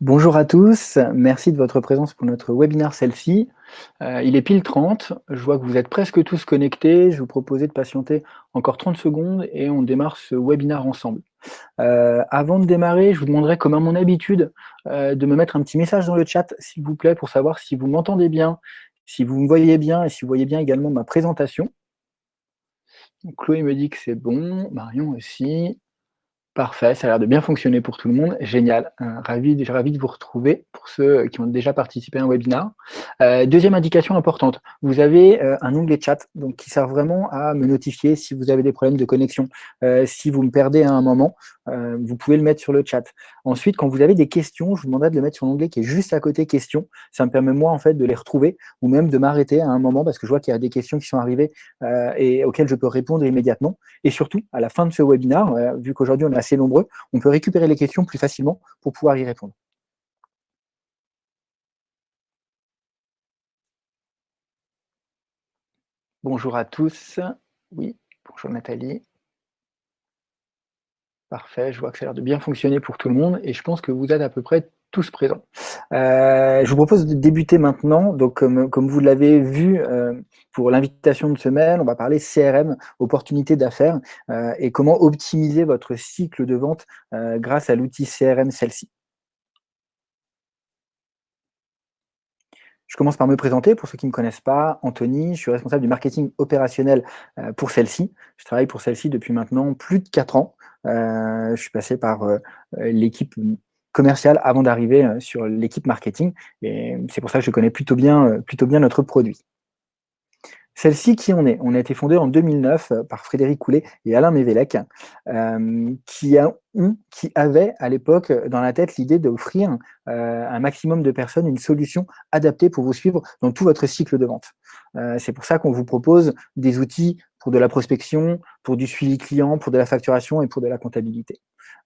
Bonjour à tous, merci de votre présence pour notre webinaire Selfie. Euh, il est pile 30, je vois que vous êtes presque tous connectés, je vous proposais de patienter encore 30 secondes et on démarre ce webinaire ensemble. Euh, avant de démarrer, je vous demanderai, comme à mon habitude, euh, de me mettre un petit message dans le chat, s'il vous plaît, pour savoir si vous m'entendez bien, si vous me voyez bien et si vous voyez bien également ma présentation. Chloé me dit que c'est bon, Marion aussi. Parfait, ça a l'air de bien fonctionner pour tout le monde. Génial, euh, ravi, ravi de vous retrouver pour ceux qui ont déjà participé à un webinar. Euh, deuxième indication importante, vous avez euh, un onglet chat donc, qui sert vraiment à me notifier si vous avez des problèmes de connexion. si vous me perdez à un moment, vous pouvez le mettre sur le chat. Ensuite, quand vous avez des questions, je vous demanderai de le mettre sur l'onglet qui est juste à côté questions. Ça me permet moi en fait de les retrouver ou même de m'arrêter à un moment parce que je vois qu'il y a des questions qui sont arrivées et auxquelles je peux répondre immédiatement. Et surtout, à la fin de ce webinaire, vu qu'aujourd'hui on a nombreux, on peut récupérer les questions plus facilement pour pouvoir y répondre. Bonjour à tous. Oui, bonjour Nathalie. Parfait, je vois que ça a l'air de bien fonctionner pour tout le monde et je pense que vous êtes à peu près tous présents. Euh, je vous propose de débuter maintenant. Donc, comme, vous l'avez vu euh, pour l'invitation de semaine, on va parler CRM, opportunités d'affaires, euh, et comment optimiser votre cycle de vente grâce à l'outil CRM celle-ci. Je commence par me présenter, pour ceux qui ne me connaissent pas, Anthony, je suis responsable du marketing opérationnel pour celle-ci. Je travaille pour celle-ci depuis maintenant plus de 4 ans. je suis passé par l'équipe commercial avant d'arriver euh, sur l'équipe marketing. Et c'est pour ça que je connais euh, plutôt bien notre produit. Celle-ci, qui on est? On a été fondé en 2009 euh, par Frédéric Coulet et Alain Mévélec, qui, a, avaient à l'époque dans la tête l'idée d'offrir un maximum de personnes une solution adaptée pour vous suivre dans tout votre cycle de vente. C'est pour ça qu'on vous propose des outils pour de la prospection, pour du suivi client, pour de la facturation et pour de la comptabilité.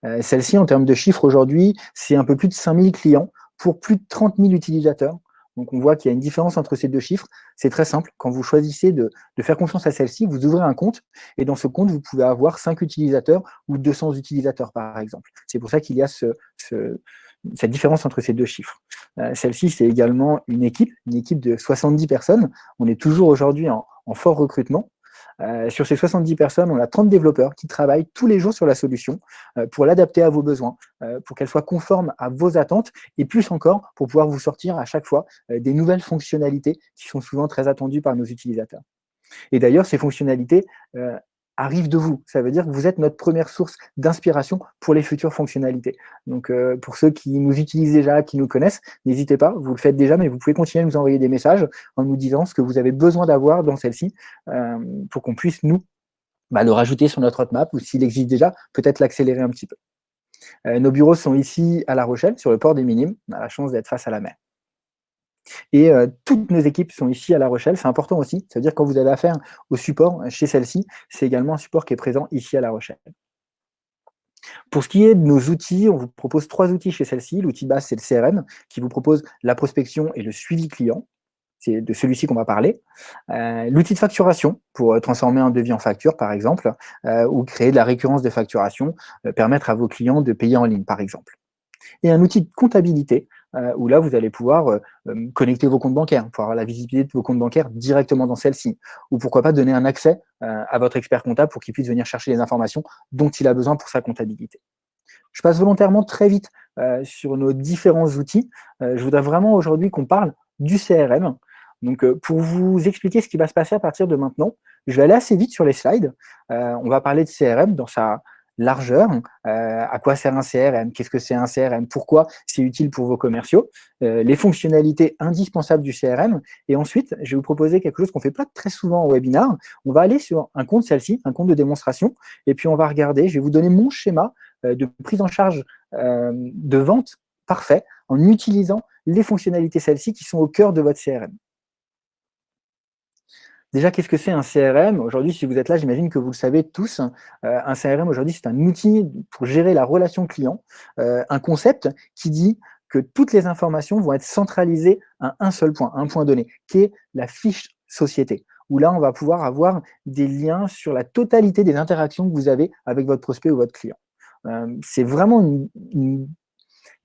Euh, celle-ci, en termes de chiffres aujourd'hui, c'est un peu plus de 5000 clients pour plus de 30 000 utilisateurs. Donc on voit qu'il y a une différence entre ces deux chiffres. C'est très simple. Quand vous choisissez de, faire confiance à celle-ci, vous ouvrez un compte et dans ce compte, vous pouvez avoir 5 utilisateurs ou 200 utilisateurs, par exemple. C'est pour ça qu'il y a cette différence entre ces deux chiffres. Euh, celle-ci, c'est également une équipe, une équipe de 70 personnes. On est toujours aujourd'hui en, fort recrutement. Euh, sur ces 70 personnes, on a 30 développeurs qui travaillent tous les jours sur la solution euh, pour l'adapter à vos besoins, euh, pour qu'elle soit conforme à vos attentes et plus encore pour pouvoir vous sortir à chaque fois des nouvelles fonctionnalités qui sont souvent très attendues par nos utilisateurs. Et d'ailleurs, ces fonctionnalités, arrive de vous. Ça veut dire que vous êtes notre première source d'inspiration pour les futures fonctionnalités. Donc, euh, pour ceux qui nous utilisent déjà, qui nous connaissent, n'hésitez pas, vous le faites déjà, mais vous pouvez continuer à nous envoyer des messages en nous disant ce que vous avez besoin d'avoir dans celle-ci euh, pour qu'on puisse, nous, bah, le rajouter sur notre roadmap ou s'il existe déjà, peut-être l'accélérer un petit peu. Euh, nos bureaux sont ici à La Rochelle, sur le port des Minimes. On a la chance d'être face à la mer. Et euh, toutes nos équipes sont ici à La Rochelle, c'est important aussi, ça veut dire quand vous avez affaire au support chez celle-ci, c'est également un support qui est présent ici à La Rochelle. Pour ce qui est de nos outils, on vous propose trois outils chez celle-ci. L'outil base, c'est le CRM, qui vous propose la prospection et le suivi client. C'est de celui-ci qu'on va parler. Euh, l'outil de facturation, pour euh, transformer un devis en facture, par exemple, ou créer de la récurrence de facturation, permettre à vos clients de payer en ligne, par exemple. Et un outil de comptabilité, euh, où là, vous allez pouvoir euh, euh, connecter vos comptes bancaires, pour avoir la visibilité de vos comptes bancaires directement dans celle-ci. Ou pourquoi pas donner un accès à votre expert comptable pour qu'il puisse venir chercher les informations dont il a besoin pour sa comptabilité. Je passe volontairement très vite sur nos différents outils. je voudrais vraiment aujourd'hui qu'on parle du CRM. Donc, pour vous expliquer ce qui va se passer à partir de maintenant, je vais aller assez vite sur les slides. on va parler de CRM dans sa, largeur. Euh, à quoi sert un CRM Qu'est-ce que c'est un CRM Pourquoi c'est utile pour vos commerciaux euh, Les fonctionnalités indispensables du CRM. Et ensuite, je vais vous proposer quelque chose qu'on fait pas très souvent au webinar. On va aller sur un compte celle-ci, un compte de démonstration, et puis on va regarder. Je vais vous donner mon schéma euh, de prise en charge de vente parfait en utilisant les fonctionnalités celles-ci qui sont au cœur de votre CRM. Déjà, qu'est-ce que c'est un CRM Aujourd'hui, si vous êtes là, j'imagine que vous le savez tous. Euh, un CRM, aujourd'hui, c'est un outil pour gérer la relation client, euh, un concept qui dit que toutes les informations vont être centralisées à un seul point, un point donné, qui est la fiche société, où là, on va pouvoir avoir des liens sur la totalité des interactions que vous avez avec votre prospect ou votre client. Euh, c'est vraiment une une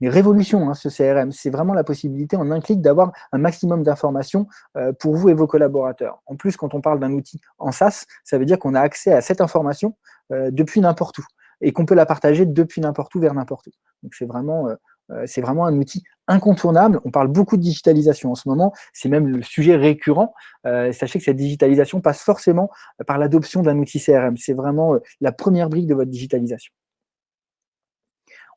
révolution, hein, ce CRM. C'est vraiment la possibilité en un clic d'avoir un maximum d'informations euh, pour vous et vos collaborateurs. En plus, quand on parle d'un outil en SaaS, ça veut dire qu'on a accès à cette information euh, depuis n'importe où et qu'on peut la partager depuis n'importe où vers n'importe où. Donc euh, c'est vraiment un outil incontournable. On parle beaucoup de digitalisation en ce moment, c'est même le sujet récurrent. sachez que cette digitalisation passe forcément par l'adoption d'un outil CRM. C'est vraiment la première brique de votre digitalisation.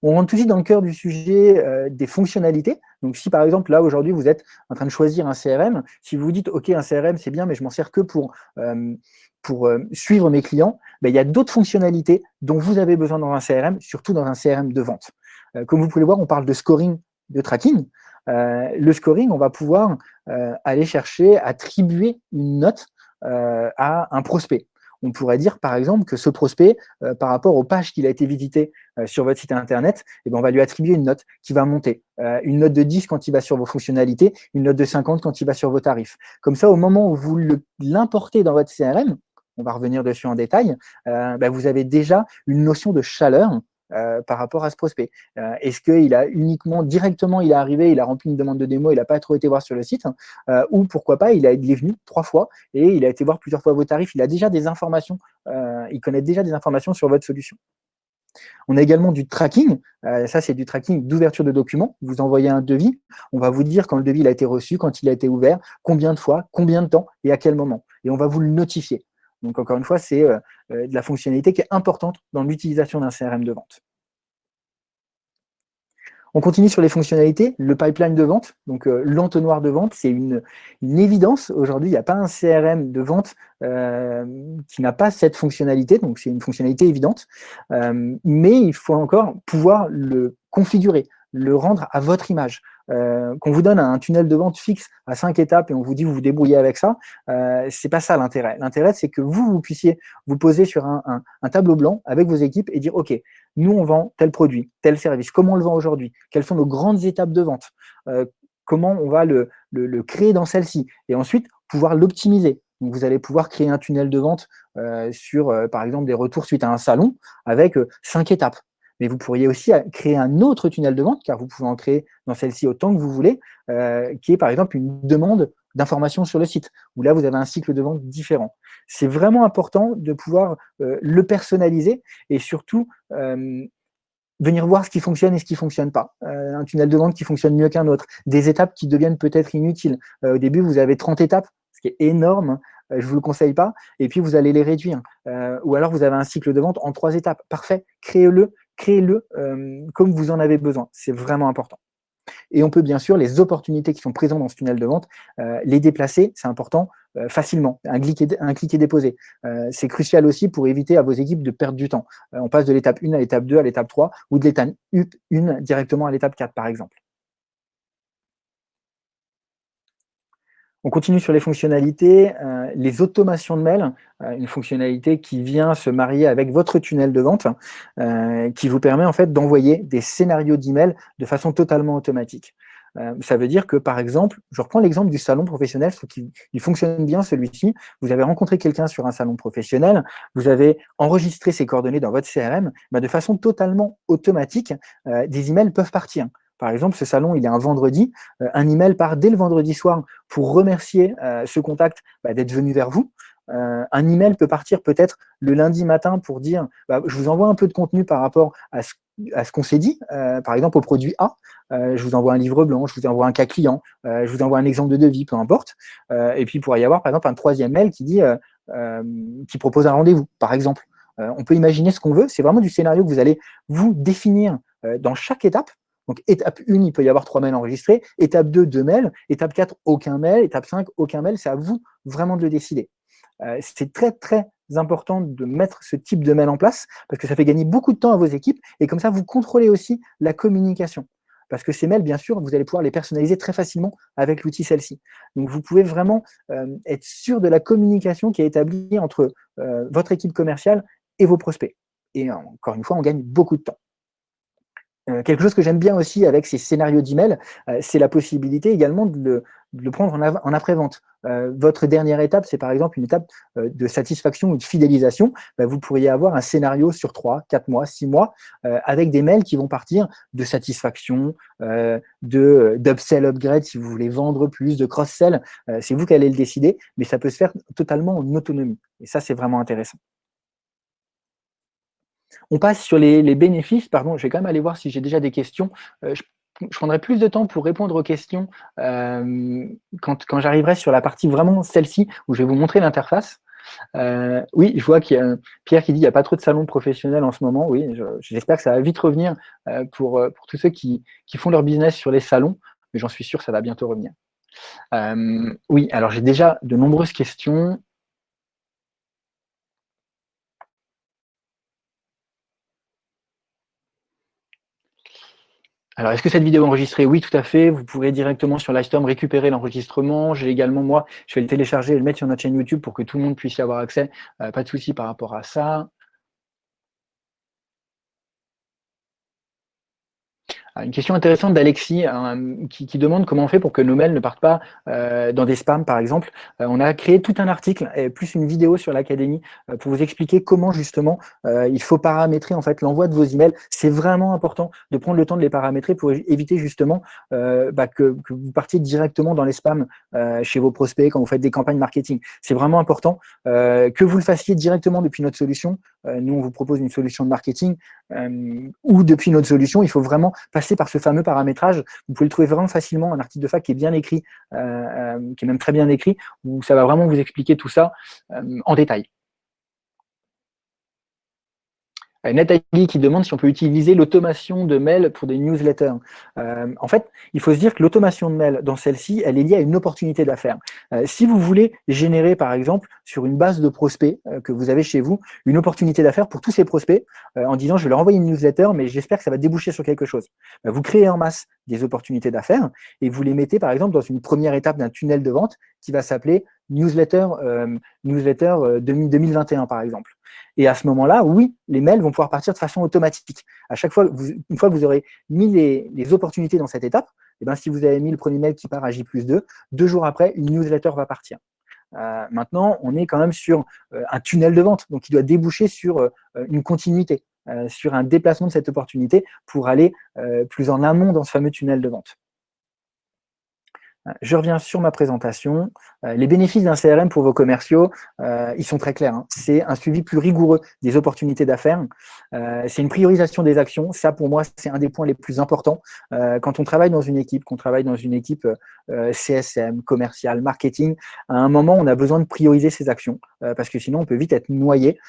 On rentre tout de suite dans le cœur du sujet euh, des fonctionnalités. Donc si par exemple, là aujourd'hui, vous êtes en train de choisir un CRM, si vous vous dites, OK, un CRM, c'est bien, mais je m'en sers que pour, euh, euh, suivre mes clients, ben, il y a d'autres fonctionnalités dont vous avez besoin dans un CRM, surtout dans un CRM de vente. comme vous pouvez le voir, on parle de scoring, de tracking. le scoring, on va pouvoir aller chercher, attribuer une note à un prospect on pourrait dire par exemple que ce prospect, euh, par rapport aux pages qu'il a été visité euh, sur votre site internet, eh ben, on va lui attribuer une note qui va monter. Euh, une note de 10 quand il va sur vos fonctionnalités, une note de 50 quand il va sur vos tarifs. Comme ça, au moment où vous l'importez dans votre CRM, on va revenir dessus en détail, ben, vous avez déjà une notion de chaleur euh, par rapport à ce prospect. Euh, est-ce qu'il a uniquement, directement, il est arrivé, il a rempli une demande de démo, il n'a pas trop été voir sur le site, euh, ou pourquoi pas, il, a, il est venu trois fois et il a été voir plusieurs fois vos tarifs, il a déjà des informations, il connaît déjà des informations sur votre solution. On a également du tracking, ça c'est du tracking d'ouverture de documents, vous envoyez un devis, on va vous dire quand le devis a été reçu, quand il a été ouvert, combien de fois, combien de temps et à quel moment. Et on va vous le notifier. Donc encore une fois, c'est euh, euh, de la fonctionnalité qui est importante dans l'utilisation d'un CRM de vente. On continue sur les fonctionnalités, le pipeline de vente, donc euh, l'entonnoir de vente, c'est une, évidence. Aujourd'hui, il n'y a pas un CRM de vente qui n'a pas cette fonctionnalité, donc c'est une fonctionnalité évidente, mais il faut encore pouvoir le configurer, le rendre à votre image. Euh, qu'on vous donne un tunnel de vente fixe à cinq étapes et on vous dit vous vous débrouillez avec ça, euh, c'est pas ça l'intérêt. L'intérêt, c'est que vous, vous puissiez vous poser sur un, tableau blanc avec vos équipes et dire, OK, nous, on vend tel produit, tel service, comment on le vend aujourd'hui, quelles sont nos grandes étapes de vente, euh, comment on va le, créer dans celle-ci, et ensuite pouvoir l'optimiser. Vous allez pouvoir créer un tunnel de vente euh, sur, par exemple, des retours suite à un salon avec cinq étapes mais vous pourriez aussi créer un autre tunnel de vente, car vous pouvez en créer dans celle-ci autant que vous voulez, euh, qui est par exemple une demande d'information sur le site, où là, vous avez un cycle de vente différent. C'est vraiment important de pouvoir euh, le personnaliser et surtout euh, venir voir ce qui fonctionne et ce qui ne fonctionne pas. un tunnel de vente qui fonctionne mieux qu'un autre, des étapes qui deviennent peut-être inutiles. au début, vous avez 30 étapes, ce qui est énorme, je ne vous le conseille pas, et puis vous allez les réduire. ou alors vous avez un cycle de vente en trois étapes. Parfait, créez-le, créez-le euh, comme vous en avez besoin. C'est vraiment important. Et on peut bien sûr, les opportunités qui sont présentes dans ce tunnel de vente, euh, les déplacer, c'est important, euh, facilement. Un clic, est, un clic déposé. c'est crucial aussi pour éviter à vos équipes de perdre du temps. on passe de l'étape 1 à l'étape 2, à l'étape 3, ou de l'étape 1 directement à l'étape 4, par exemple. On continue sur les fonctionnalités, euh, les automations de mail, euh, une fonctionnalité qui vient se marier avec votre tunnel de vente, euh, qui vous permet en fait d'envoyer des scénarios d'email de façon totalement automatique. ça veut dire que, par exemple, je reprends l'exemple du salon professionnel, qui il fonctionne bien celui-ci, vous avez rencontré quelqu'un sur un salon professionnel, vous avez enregistré ses coordonnées dans votre CRM, bah, de façon totalement automatique, des emails peuvent partir. Par exemple, ce salon, il est un vendredi, euh, un email part dès le vendredi soir pour remercier euh, ce contact bah, d'être venu vers vous. Euh, un email peut partir peut-être le lundi matin pour dire bah, je vous envoie un peu de contenu par rapport à ce, qu'on s'est dit, par exemple au produit A, je vous envoie un livre blanc, je vous envoie un cas client, je vous envoie un exemple de devis, peu importe. et puis il pourrait y avoir par exemple un troisième mail qui dit qui propose un rendez-vous, par exemple. on peut imaginer ce qu'on veut, c'est vraiment du scénario que vous allez vous définir dans chaque étape donc, étape 1, il peut y avoir trois mails enregistrés. Étape 2, deux mails. Étape 4, aucun mail. Étape 5, aucun mail. C'est à vous vraiment de le décider. Euh, c'est très, très important de mettre ce type de mail en place parce que ça fait gagner beaucoup de temps à vos équipes et comme ça, vous contrôlez aussi la communication. Parce que ces mails, bien sûr, vous allez pouvoir les personnaliser très facilement avec l'outil celle-ci. Donc, vous pouvez vraiment euh, être sûr de la communication qui est établie entre euh, votre équipe commerciale et vos prospects. Et encore une fois, on gagne beaucoup de temps. Quelque chose que j'aime bien aussi avec ces scénarios d'email, c'est la possibilité également de le, prendre en après-vente. Euh, votre dernière étape, c'est par exemple une étape euh, de satisfaction ou de fidélisation, bah, vous pourriez avoir un scénario sur 3, 4 mois, 6 mois, euh, avec des mails qui vont partir de satisfaction, de d'upsell, upgrade, si vous voulez vendre plus, de cross-sell, c'est vous qui allez le décider, mais ça peut se faire totalement en autonomie. Et ça, c'est vraiment intéressant. On passe sur les, bénéfices. Pardon, je vais quand même aller voir si j'ai déjà des questions je prendrai plus de temps pour répondre aux questions euh, quand, j'arriverai sur la partie vraiment celle-ci, où je vais vous montrer l'interface. Euh, oui, je vois qu'il y a Pierre qui dit qu'il n'y a pas trop de salons professionnels en ce moment. Oui, j'espère que ça va vite revenir euh, pour, tous ceux qui, qui, font leur business sur les salons, mais j'en suis sûr ça va bientôt revenir. oui, alors j'ai déjà de nombreuses questions. Alors, est-ce que cette vidéo est enregistrée? Oui, tout à fait. Vous pourrez directement sur Livestorm récupérer l'enregistrement. J'ai également, moi, je vais le télécharger et le mettre sur notre chaîne YouTube pour que tout le monde puisse y avoir accès. Euh, pas de souci par rapport à ça. Ah, une question intéressante d'Alexis hein, qui, demande comment on fait pour que nos mails ne partent pas euh, dans des spams, par exemple. Euh, on a créé tout un article et plus une vidéo sur l'académie euh, pour vous expliquer comment justement il faut paramétrer en fait l'envoi de vos emails. C'est vraiment important de prendre le temps de les paramétrer pour éviter justement bah, que, que, vous partiez directement dans les spams chez vos prospects quand vous faites des campagnes marketing. C'est vraiment important que vous le fassiez directement depuis notre solution. nous, on vous propose une solution de marketing ou depuis notre solution. Il faut vraiment par ce fameux paramétrage. Vous pouvez le trouver vraiment facilement, un article de fac qui est bien écrit, euh, euh, qui est même très bien écrit, où ça va vraiment vous expliquer tout ça euh, en détail. Euh, Nathalie qui demande si on peut utiliser l'automation de mail pour des newsletters. Euh, en fait, il faut se dire que l'automation de mail dans celle-ci, elle est liée à une opportunité d'affaires. Euh, si vous voulez générer, par exemple, sur une base de prospects que vous avez chez vous, une opportunité d'affaires pour tous ces prospects, en disant je vais leur envoyer une newsletter, mais j'espère que ça va déboucher sur quelque chose. vous créez en masse des opportunités d'affaires et vous les mettez, par exemple, dans une première étape d'un tunnel de vente qui va s'appeler newsletter, newsletter 2021, par exemple. Et à ce moment-là, oui, les mails vont pouvoir partir de façon automatique. À chaque fois, une fois que vous aurez mis les, opportunités dans cette étape, et eh ben, si vous avez mis le premier mail qui part à J plus 2, deux jours après, une newsletter va partir. Euh, maintenant, on est quand même sur euh, un tunnel de vente, donc il doit déboucher sur euh, une continuité, sur un déplacement de cette opportunité pour aller plus en amont dans ce fameux tunnel de vente. Je reviens sur ma présentation. Euh, les bénéfices d'un CRM pour vos commerciaux, euh, ils sont très clairs. Hein. C'est un suivi plus rigoureux des opportunités d'affaires. Euh, c'est une priorisation des actions. Ça, pour moi, c'est un des points les plus importants. quand on travaille dans une équipe, qu'on travaille dans une équipe CSM, commercial, marketing, à un moment, on a besoin de prioriser ses actions parce que sinon, on peut vite être noyé.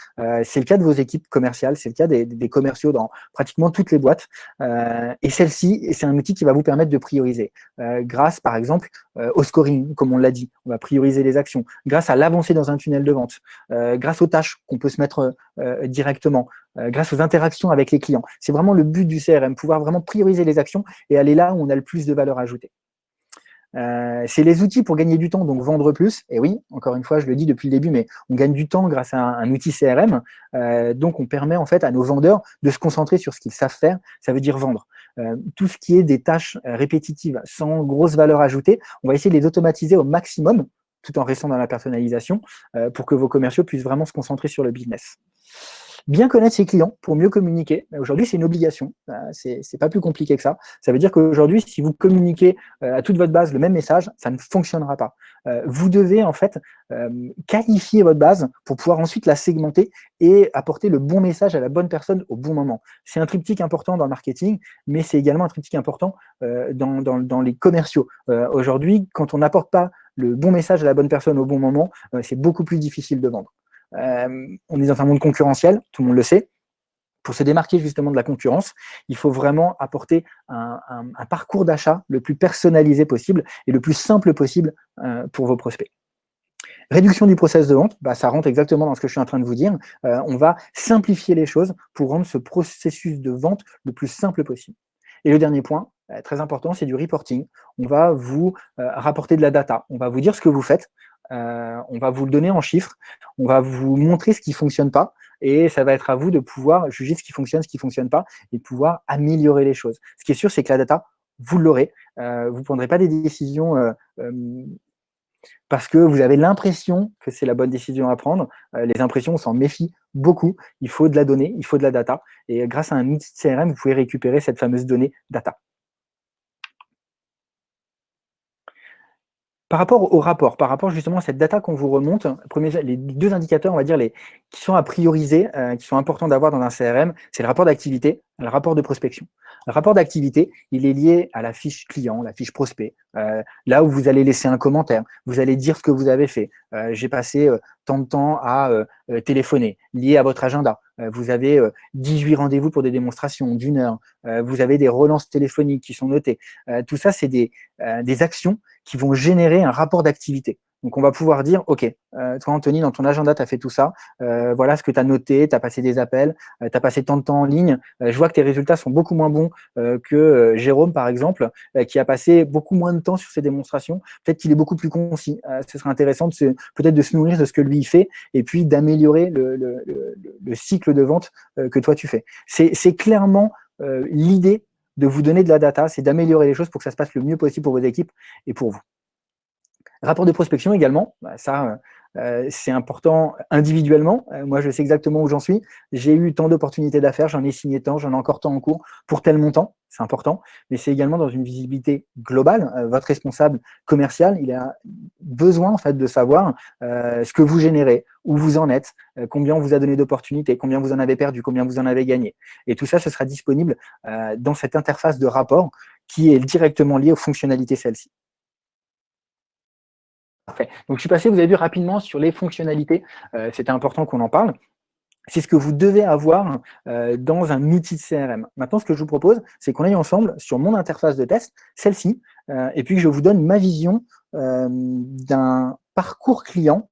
c'est le cas de vos équipes commerciales, c'est le cas des, des, commerciaux dans pratiquement toutes les boîtes. et celle-ci, c'est un outil qui va vous permettre de prioriser grâce, par exemple, au scoring, comme on l'a dit. On va prioriser les actions, grâce à l'avancée dans un tunnel de vente, euh, grâce aux tâches qu'on peut se mettre euh, directement, euh, grâce aux interactions avec les clients. C'est vraiment le but du CRM, pouvoir vraiment prioriser les actions et aller là où on a le plus de valeur ajoutée. c'est les outils pour gagner du temps, donc vendre plus. Et oui, encore une fois, je le dis depuis le début, mais on gagne du temps grâce à un, outil CRM. donc, on permet en fait à nos vendeurs de se concentrer sur ce qu'ils savent faire. Ça veut dire vendre. Euh, tout ce qui est des tâches euh, répétitives sans grosse valeur ajoutée, on va essayer de les automatiser au maximum, tout en restant dans la personnalisation, euh, pour que vos commerciaux puissent vraiment se concentrer sur le business. Bien connaître ses clients pour mieux communiquer. Aujourd'hui, c'est une obligation. C'est pas plus compliqué que ça. Ça veut dire qu'aujourd'hui, si vous communiquez à toute votre base le même message, ça ne fonctionnera pas. Vous devez en fait qualifier votre base pour pouvoir ensuite la segmenter et apporter le bon message à la bonne personne au bon moment. C'est un triptyque important dans le marketing, mais c'est également un triptyque important dans, dans, les commerciaux. Aujourd'hui, quand on n'apporte pas le bon message à la bonne personne au bon moment, c'est beaucoup plus difficile de vendre. Euh, on est dans un monde concurrentiel, tout le monde le sait. Pour se démarquer justement de la concurrence, il faut vraiment apporter un, parcours d'achat le plus personnalisé possible et le plus simple possible euh, pour vos prospects. Réduction du process de vente, bah, ça rentre exactement dans ce que je suis en train de vous dire. Euh, on va simplifier les choses pour rendre ce processus de vente le plus simple possible. Et le dernier point, très important, c'est du reporting. On va vous rapporter de la data. On va vous dire ce que vous faites. Euh, on va vous le donner en chiffres, on va vous montrer ce qui ne fonctionne pas, et ça va être à vous de pouvoir juger ce qui fonctionne, ce qui ne fonctionne pas, et pouvoir améliorer les choses. Ce qui est sûr, c'est que la data, vous l'aurez. Euh, vous ne prendrez pas des décisions euh, euh, parce que vous avez l'impression que c'est la bonne décision à prendre. les impressions, on s'en méfie beaucoup. Il faut de la donnée, il faut de la data. Et grâce à un outil CRM, vous pouvez récupérer cette fameuse donnée data. Par rapport au rapport, par rapport justement à cette data qu'on vous remonte, les deux indicateurs, on va dire, qui sont à prioriser, euh, qui sont importants d'avoir dans un CRM, c'est le rapport d'activité le rapport de prospection. Le rapport d'activité, il est lié à la fiche client, la fiche prospect, euh, là où vous allez laisser un commentaire, vous allez dire ce que vous avez fait. Euh, j'ai passé tant de temps à téléphoner, lié à votre agenda. vous avez 18 rendez-vous pour des démonstrations d'une heure. vous avez des relances téléphoniques qui sont notées. tout ça, c'est des actions qui vont générer un rapport d'activité. Donc, on va pouvoir dire, OK, euh, toi, Anthony, dans ton agenda, tu as fait tout ça. Euh, voilà ce que tu as noté, tu as passé des appels, euh, tu as passé tant de temps en ligne. je vois que tes résultats sont beaucoup moins bons que Jérôme, par exemple, qui a passé beaucoup moins de temps sur ses démonstrations. Peut-être qu'il est beaucoup plus concis. ce serait intéressant peut-être de se nourrir de ce que lui fait et puis d'améliorer le, cycle de vente que toi, tu fais. C'est clairement l'idée de vous donner de la data, c'est d'améliorer les choses pour que ça se passe le mieux possible pour vos équipes et pour vous. Rapport de prospection également, bah, ça, euh, c'est important individuellement. Euh, moi, je sais exactement où j'en suis. J'ai eu tant d'opportunités d'affaires, j'en ai signé tant, j'en ai encore tant en cours pour tel montant. C'est important. Mais c'est également dans une visibilité globale. Euh, votre responsable commercial, il a besoin en fait de savoir ce que vous générez, où vous en êtes, combien on vous a donné d'opportunités, combien vous en avez perdu, combien vous en avez gagné. Et tout ça, ce sera disponible dans cette interface de rapport qui est directement liée aux fonctionnalités celles-ci. Parfait. Donc, je suis passé, vous avez vu rapidement sur les fonctionnalités. Euh, c'était important qu'on en parle. C'est ce que vous devez avoir euh, dans un outil de CRM. Maintenant, ce que je vous propose, c'est qu'on aille ensemble sur mon interface de test, celle-ci, euh, et puis que je vous donne ma vision d'un parcours client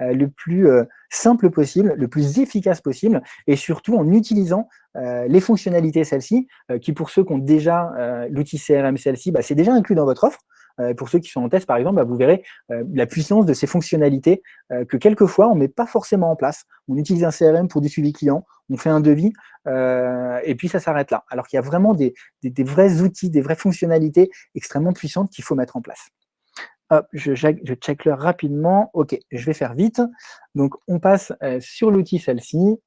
le plus simple possible, le plus efficace possible, et surtout en utilisant les fonctionnalités celles-ci, qui pour ceux qui ont déjà l'outil CRM celle-ci, bah, c'est déjà inclus dans votre offre, pour ceux qui sont en test, par exemple, bah, vous verrez euh, la puissance de ces fonctionnalités euh, que quelquefois, on ne met pas forcément en place. On utilise un CRM pour du suivi client, on fait un devis, et puis ça s'arrête là. Alors qu'il y a vraiment des, vrais outils, des vraies fonctionnalités extrêmement puissantes qu'il faut mettre en place. Je, check l'heure rapidement. OK, je vais faire vite. Donc, on passe sur l'outil celle-ci.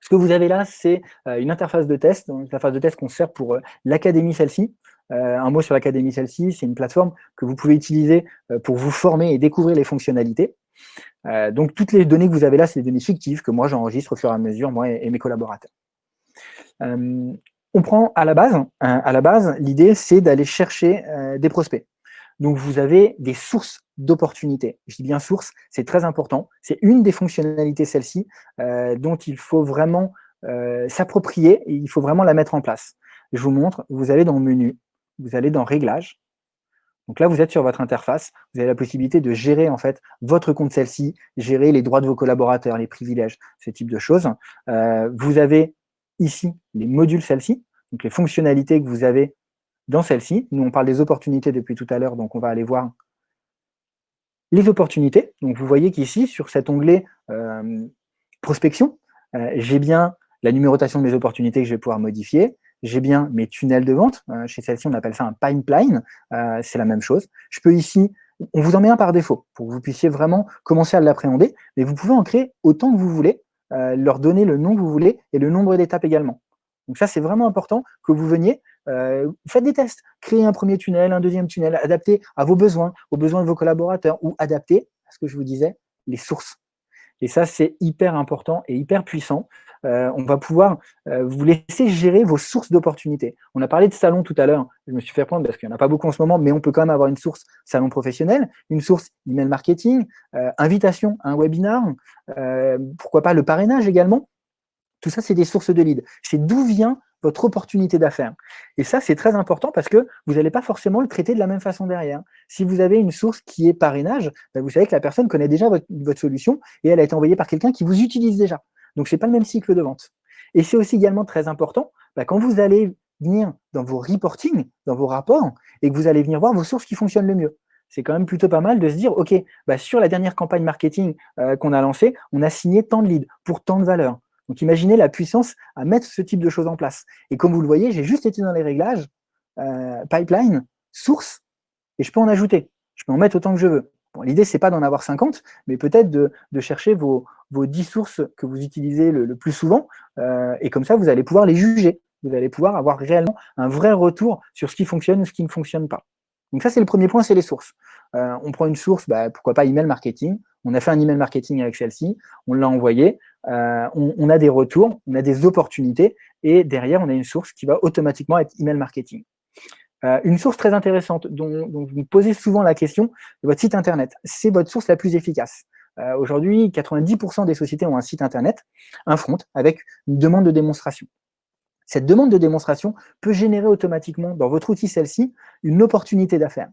Ce que vous avez là, c'est une interface de test, une interface de test qu'on sert pour l'académie celle-ci. Euh, un mot sur l'Académie celle-ci, c'est une plateforme que vous pouvez utiliser euh, pour vous former et découvrir les fonctionnalités. Euh, donc, toutes les données que vous avez là, c'est des données fictives que moi, j'enregistre au fur et à mesure, moi et, mes collaborateurs. on prend à la base, hein, à la base, l'idée, c'est d'aller chercher des prospects. Donc, vous avez des sources d'opportunités. Je dis bien source, c'est très important. C'est une des fonctionnalités, celle-ci, dont il faut vraiment s'approprier et il faut vraiment la mettre en place. Je vous montre, vous allez dans le menu, vous allez dans Réglages. Donc là, vous êtes sur votre interface, vous avez la possibilité de gérer en fait votre compte celle-ci, gérer les droits de vos collaborateurs, les privilèges, ce type de choses. Euh, vous avez ici les modules celle-ci, donc les fonctionnalités que vous avez dans celle-ci. Nous, on parle des opportunités depuis tout à l'heure, donc on va aller voir les opportunités. Donc vous voyez qu'ici, sur cet onglet euh, prospection, euh, j'ai bien la numérotation de mes opportunités que je vais pouvoir modifier j'ai bien mes tunnels de vente. Euh, chez celle-ci, on appelle ça un pipeline. Euh, c'est la même chose. Je peux ici, on vous en met un par défaut pour que vous puissiez vraiment commencer à l'appréhender, mais vous pouvez en créer autant que vous voulez, euh, leur donner le nom que vous voulez et le nombre d'étapes également. Donc ça, c'est vraiment important que vous veniez, faites des tests, créez un premier tunnel, un deuxième tunnel, adapté à vos besoins, aux besoins de vos collaborateurs, ou adapté à ce que je vous disais, les sources. Et ça, c'est hyper important et hyper puissant. Euh, on va pouvoir euh, vous laisser gérer vos sources d'opportunités. On a parlé de salon tout à l'heure, je me suis fait prendre parce qu'il n'y en a pas beaucoup en ce moment, mais on peut quand même avoir une source salon professionnel, une source email marketing, euh, invitation à un webinar, pourquoi pas le parrainage également. Tout ça, c'est des sources de leads. C'est d'où vient votre opportunité d'affaires. Et ça, c'est très important parce que vous n'allez pas forcément le traiter de la même façon derrière. Si vous avez une source qui est parrainage, ben, vous savez que la personne connaît déjà votre, votre solution et elle a été envoyée par quelqu'un qui vous utilise déjà. Donc, ce n'est pas le même cycle de vente. Et c'est aussi également très important, bah, quand vous allez venir dans vos reporting, dans vos rapports, et que vous allez venir voir vos sources qui fonctionnent le mieux. c'est quand même plutôt pas mal de se dire, OK, bah, sur la dernière campagne marketing euh, qu'on a lancée, on a signé tant de leads pour tant de valeurs. Donc imaginez la puissance à mettre ce type de choses en place. Et comme vous le voyez, j'ai juste été dans les réglages, euh, pipeline, source, et je peux en ajouter. Je peux en mettre autant que je veux. Bon, L'idée, c'est pas d'en avoir 50, mais peut-être de, chercher vos, vos 10 sources que vous utilisez le, plus souvent, euh, et comme ça, vous allez pouvoir les juger. Vous allez pouvoir avoir réellement un vrai retour sur ce qui fonctionne ou ce qui ne fonctionne pas. Donc ça, c'est le premier point, c'est les sources. Euh, on prend une source, bah, pourquoi pas email marketing. On a fait un email marketing avec celle-ci, on l'a envoyé, euh, on, a des retours, on a des opportunités, et derrière, on a une source qui va automatiquement être email marketing. Euh, une source très intéressante dont, vous me posez souvent la question, votre site internet. C'est votre source la plus efficace. Aujourd'hui, 90% des sociétés ont un site internet, un front, avec une demande de démonstration. Cette demande de démonstration peut générer automatiquement dans votre outil celle-ci une opportunité d'affaires.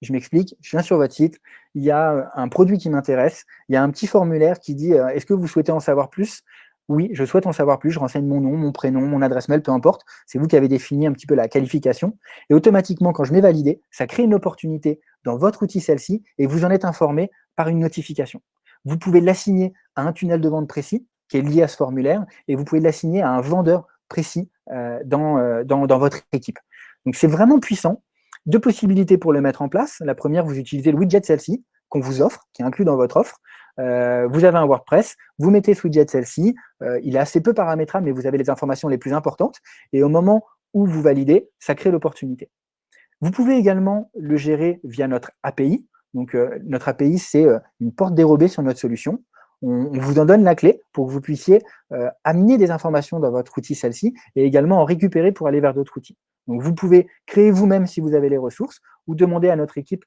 Je m'explique, je viens sur votre site, il y a euh, un produit qui m'intéresse, il y a un petit formulaire qui dit euh, est-ce que vous souhaitez en savoir plus? Oui, je souhaite en savoir plus, je renseigne mon nom, mon prénom, mon adresse mail, peu importe, c'est vous qui avez défini un petit peu la qualification, et automatiquement, quand je mets validé, ça crée une opportunité dans votre outil celle-ci, et vous en êtes informé par une notification. Vous pouvez l'assigner à un tunnel de vente précis, qui est lié à ce formulaire, et vous pouvez l'assigner à un vendeur précis euh, dans, dans, dans votre équipe. Donc c'est vraiment puissant, deux possibilités pour le mettre en place. La première, vous utilisez le widget celle-ci qu'on vous offre, qui est inclus dans votre offre. Euh, vous avez un WordPress, vous mettez ce widget celle-ci, euh, il est assez peu paramétrable, mais vous avez les informations les plus importantes, et au moment où vous validez, ça crée l'opportunité. Vous pouvez également le gérer via notre API. Donc, euh, notre API, c'est une porte dérobée sur notre solution. On, on, vous en donne la clé pour que vous puissiez amener des informations dans votre outil celle-ci et également en récupérer pour aller vers d'autres outils. Donc, vous pouvez créer vous-même si vous avez les ressources ou demander à notre équipe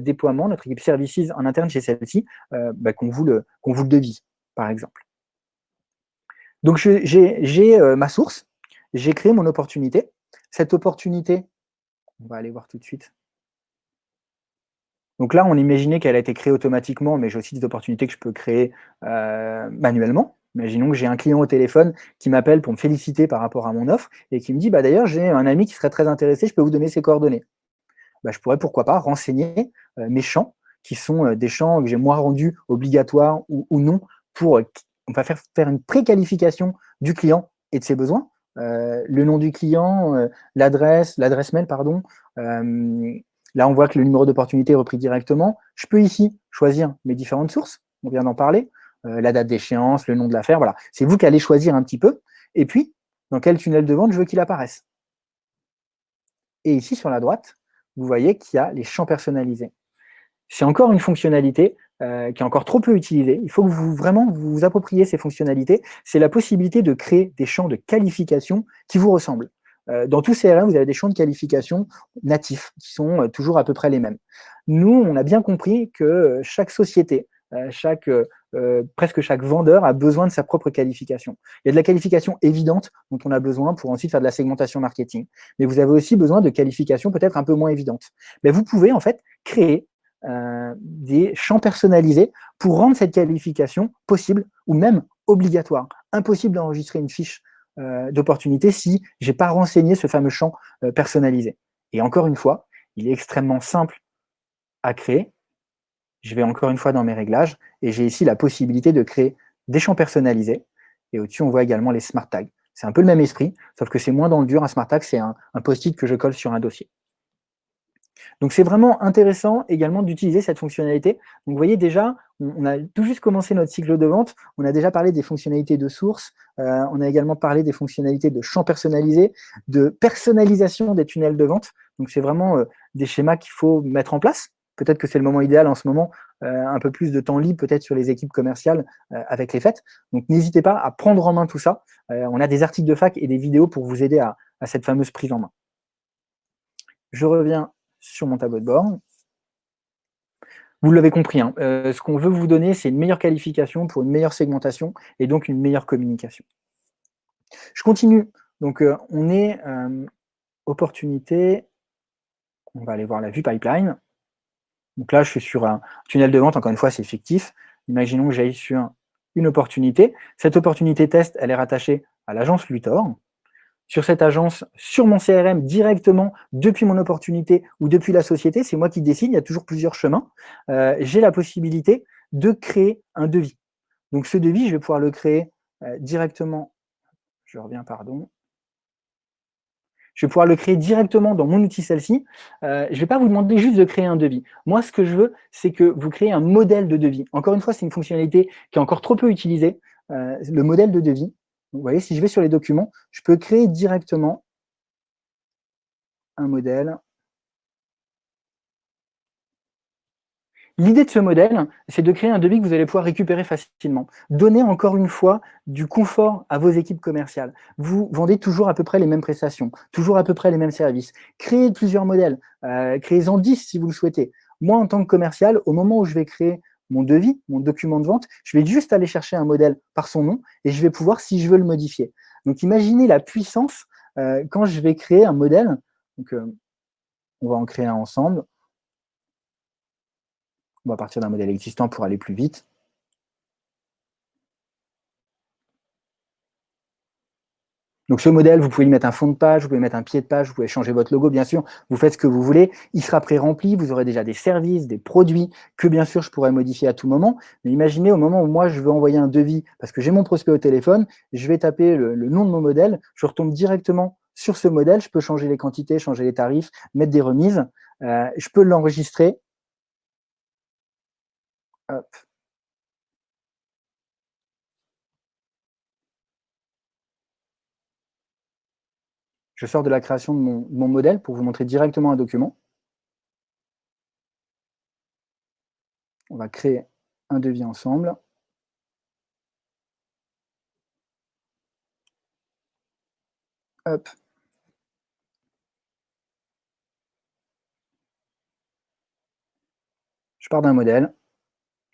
déploiement, notre équipe services en interne chez celle-ci, euh, bah, qu'on vous, le, vous le devise, par exemple. Donc, j'ai euh, ma source, j'ai créé mon opportunité. Cette opportunité, on va aller voir tout de suite. Donc là, on imaginait qu'elle a été créée automatiquement, mais j'ai aussi des opportunités que je peux créer manuellement. Imaginons que j'ai un client au téléphone qui m'appelle pour me féliciter par rapport à mon offre et qui me dit bah, « d'ailleurs, j'ai un ami qui serait très intéressé, je peux vous donner ses coordonnées bah, Je pourrais, pourquoi pas, renseigner euh, mes champs, qui sont euh, des champs que j'ai moi rendus obligatoires ou, non, pour euh, faire, faire une préqualification du client et de ses besoins. le nom du client, l'adresse, l'adresse mail, pardon. là, on voit que le numéro d'opportunité est repris directement. Je peux ici choisir mes différentes sources, on vient d'en parler. La date d'échéance, le nom de l'affaire, voilà. C'est vous qui allez choisir un petit peu. Et puis, dans quel tunnel de vente je veux qu'il apparaisse. Et ici, sur la droite, vous voyez qu'il y a les champs personnalisés. C'est encore une fonctionnalité euh, qui est encore trop peu utilisée. Il faut que vous vraiment vous, appropriez ces fonctionnalités. C'est la possibilité de créer des champs de qualification qui vous ressemblent. Euh, dans tout CRM, vous avez des champs de qualification natifs qui sont toujours à peu près les mêmes. Nous, on a bien compris que chaque société, chaque euh, presque chaque vendeur a besoin de sa propre qualification. Il y a de la qualification évidente dont on a besoin pour ensuite faire de la segmentation marketing. Mais vous avez aussi besoin de qualifications peut-être un peu moins évidentes. Mais vous pouvez en fait créer euh, des champs personnalisés pour rendre cette qualification possible ou même obligatoire. Impossible d'enregistrer une fiche euh, d'opportunité si je n'ai pas renseigné ce fameux champ personnalisé. Et encore une fois, il est extrêmement simple à créer, je vais encore une fois dans mes réglages et j'ai ici la possibilité de créer des champs personnalisés. Et au-dessus, on voit également les smart tags. C'est un peu le même esprit, sauf que c'est moins dans le dur. Un smart tag, c'est un, post-it que je colle sur un dossier. Donc c'est vraiment intéressant également d'utiliser cette fonctionnalité. Donc vous voyez déjà, on, a tout juste commencé notre cycle de vente, on a déjà parlé des fonctionnalités de source, euh, on a également parlé des fonctionnalités de champs personnalisés, de personnalisation des tunnels de vente. Donc c'est vraiment euh, des schémas qu'il faut mettre en place peut-être que c'est le moment idéal en ce moment, euh, un peu plus de temps libre peut-être sur les équipes commerciales euh, avec les fêtes. Donc n'hésitez pas à prendre en main tout ça. Euh, on a des articles de fac et des vidéos pour vous aider à, cette fameuse prise en main. Je reviens sur mon tableau de bord. Vous l'avez compris, hein, ce qu'on veut vous donner, c'est une meilleure qualification pour une meilleure segmentation et donc une meilleure communication. Je continue. Donc, on est opportunité. On va aller voir la vue pipeline. Donc là, je suis sur un tunnel de vente, encore une fois, c'est fictif. Imaginons que j'aille sur une opportunité. Cette opportunité test, elle est rattachée à l'agence Luthor. sur cette agence, sur mon CRM, directement depuis mon opportunité ou depuis la société. C'est moi qui décide, il y a toujours plusieurs chemins. Euh, j'ai la possibilité de créer un devis. Donc ce devis, je vais pouvoir le créer euh, directement. Je reviens, pardon. Je vais pouvoir le créer directement dans mon outil celle-ci. Euh, je ne vais pas vous demander juste de créer un devis. Moi, ce que je veux, c'est que vous créez un modèle de devis. Encore une fois, c'est une fonctionnalité qui est encore trop peu utilisée, le modèle de devis vous voyez, si je vais sur les documents, je peux créer directement un modèle. L'idée de ce modèle, c'est de créer un devis que vous allez pouvoir récupérer facilement. Donner encore une fois du confort à vos équipes commerciales. Vous vendez toujours à peu près les mêmes prestations, toujours à peu près les mêmes services. Créez plusieurs modèles, euh, créez-en 10 si vous le souhaitez. Moi, en tant que commercial, au moment où je vais créer mon devis, mon document de vente, je vais juste aller chercher un modèle par son nom et je vais pouvoir, si je veux, le modifier. Donc, imaginez la puissance euh, quand je vais créer un modèle. Donc, euh, on va en créer un ensemble. On va partir d'un modèle existant pour aller plus vite. Donc ce modèle, vous pouvez lui mettre un fond de page, vous pouvez mettre un pied de page, vous pouvez changer votre logo, bien sûr, vous faites ce que vous voulez. Il sera pré-rempli, vous aurez déjà des services, des produits que bien sûr je pourrais modifier à tout moment. Mais imaginez au moment où moi je veux envoyer un devis, parce que j'ai mon prospect au téléphone, je vais taper le, nom de mon modèle, je retombe directement sur ce modèle, je peux changer les quantités, changer les tarifs, mettre des remises, euh, je peux l'enregistrer. Hop. Je sors de la création de mon, modèle pour vous montrer directement un document. On va créer un devis ensemble. Je pars d'un modèle.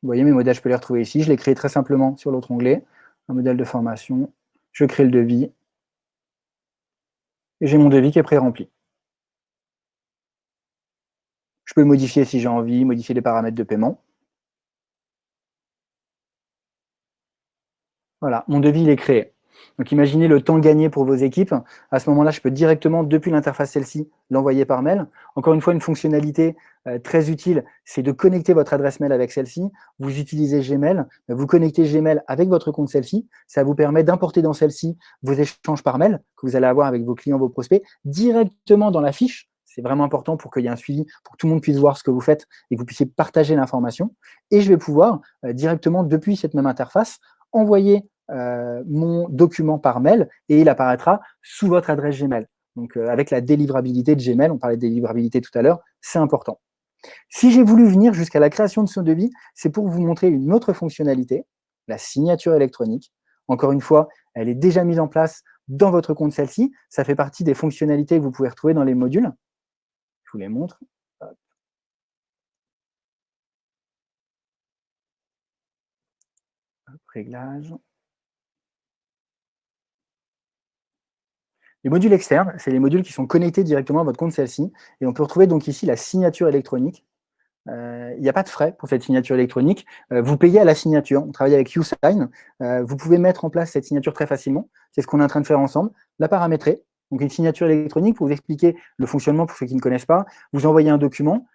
Vous voyez, mes modèles, je peux les retrouver ici. Je les crée très simplement sur l'autre onglet. Un modèle de formation. Je crée le devis et j'ai mon devis qui est pré-rempli. Je peux modifier si j'ai envie, modifier les paramètres de paiement. Voilà, mon devis est créé. Donc imaginez le temps gagné pour vos équipes. À ce moment-là, je peux directement, depuis l'interface celle-ci, l'envoyer par mail. Encore une fois, une fonctionnalité euh, très utile, c'est de connecter votre adresse mail avec celle-ci. Vous utilisez Gmail, vous connectez Gmail avec votre compte celle-ci. Ça vous permet d'importer dans celle-ci vos échanges par mail que vous allez avoir avec vos clients, vos prospects, directement dans la fiche. C'est vraiment important pour qu'il y ait un suivi, pour que tout le monde puisse voir ce que vous faites et que vous puissiez partager l'information. Et je vais pouvoir, euh, directement depuis cette même interface, envoyer euh, mon document par mail et il apparaîtra sous votre adresse Gmail. Donc, euh, avec la délivrabilité de Gmail, on parlait de délivrabilité tout à l'heure, c'est important. Si j'ai voulu venir jusqu'à la création de ce devis, c'est pour vous montrer une autre fonctionnalité, la signature électronique. Encore une fois, elle est déjà mise en place dans votre compte celle-ci. Ça fait partie des fonctionnalités que vous pouvez retrouver dans les modules. Je vous les montre. réglage. Les modules externes, c'est les modules qui sont connectés directement à votre compte celle-ci. Et on peut retrouver donc ici la signature électronique. Euh, il n'y a pas de frais pour cette signature électronique. Euh, vous payez à la signature. On travaille avec YouSign. Euh, vous pouvez mettre en place cette signature très facilement. C'est ce qu'on est en train de faire ensemble. La paramétrer. Donc une signature électronique, pour vous expliquer le fonctionnement pour ceux qui ne connaissent pas, vous envoyez un document.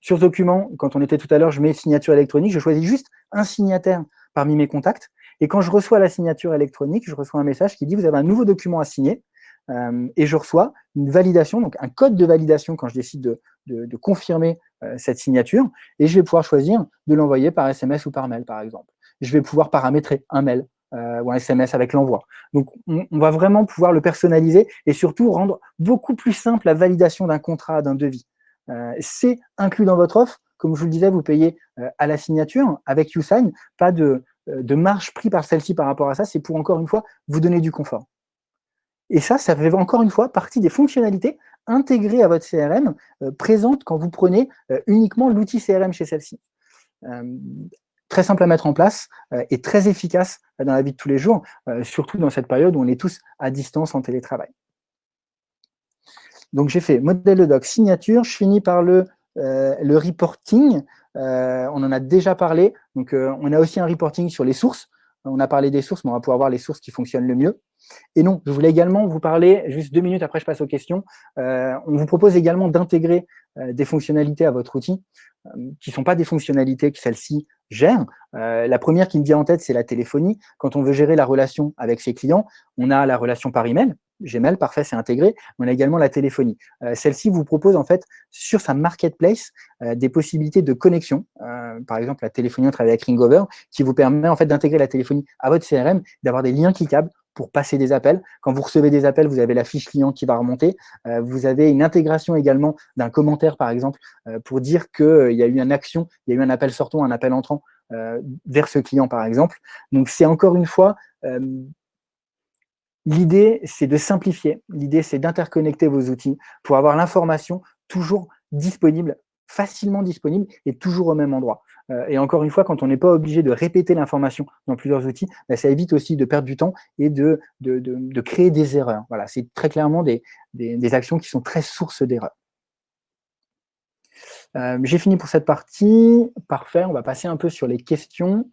sur ce document, quand on était tout à l'heure, je mets signature électronique. Je choisis juste un signataire parmi mes contacts. Et quand je reçois la signature électronique, je reçois un message qui dit « vous avez un nouveau document à signer euh, et je reçois une validation, donc un code de validation quand je décide de, confirmer euh, cette signature, et je vais pouvoir choisir de l'envoyer par SMS ou par mail, par exemple. Je vais pouvoir paramétrer un mail euh, ou un SMS avec l'envoi. Donc, on, on, va vraiment pouvoir le personnaliser et surtout rendre beaucoup plus simple la validation d'un contrat, d'un devis. C'est inclus dans votre offre. Comme je vous le disais, vous payez à la signature avec YouSign, pas de, de marge pris par celle-ci par rapport à ça, c'est pour, encore une fois, vous donner du confort. Et ça, ça fait encore une fois partie des fonctionnalités intégrées à votre CRM, euh, présentes quand vous prenez euh, uniquement l'outil CRM chez celle-ci. très simple à mettre en place et très efficace dans la vie de tous les jours, surtout dans cette période où on est tous à distance en télétravail. Donc j'ai fait modèle de doc, signature, je finis par le reporting. Euh, on en a déjà parlé. Donc, euh, on a aussi un reporting sur les sources. On a parlé des sources, mais on va pouvoir voir les sources qui fonctionnent le mieux. Et non, je voulais également vous parler, juste deux minutes après je passe aux questions, euh, on vous propose également d'intégrer des fonctionnalités à votre outil qui ne sont pas des fonctionnalités que celle-ci gère. La première qui me vient en tête, c'est la téléphonie. Quand on veut gérer la relation avec ses clients, on a la relation par email, Gmail, parfait, c'est intégré. On a également la téléphonie. Euh, Celle-ci vous propose en fait sur sa marketplace euh, des possibilités de connexion. Euh, par exemple, la téléphonie, on travaille avec Ringover, qui vous permet en fait d'intégrer la téléphonie à votre CRM, d'avoir des liens cliquables pour passer des appels. Quand vous recevez des appels, vous avez la fiche client qui va remonter. Vous avez une intégration également d'un commentaire, par exemple, pour dire qu'il y a eu une action, il y a eu un appel sortant, un appel entrant vers ce client, par exemple. Donc, c'est encore une fois L'idée, c'est de simplifier. L'idée, c'est d'interconnecter vos outils pour avoir l'information toujours disponible, facilement disponible et toujours au même endroit. Euh, et encore une fois, quand on n'est pas obligé de répéter l'information dans plusieurs outils, bah, ça évite aussi de perdre du temps et de, créer des erreurs. Voilà, c'est très clairement des, actions qui sont très sources d'erreurs. Euh, J'ai fini pour cette partie. Parfait, on va passer un peu sur les questions.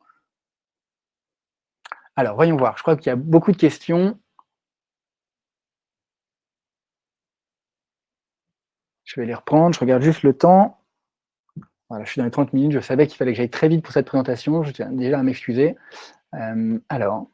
Alors, voyons voir. Je crois qu'il y a beaucoup de questions. Je vais les reprendre, je regarde juste le temps. Voilà, je suis dans les 30 minutes, je savais qu'il fallait que j'aille très vite pour cette présentation, je tiens déjà à m'excuser. Euh, alors,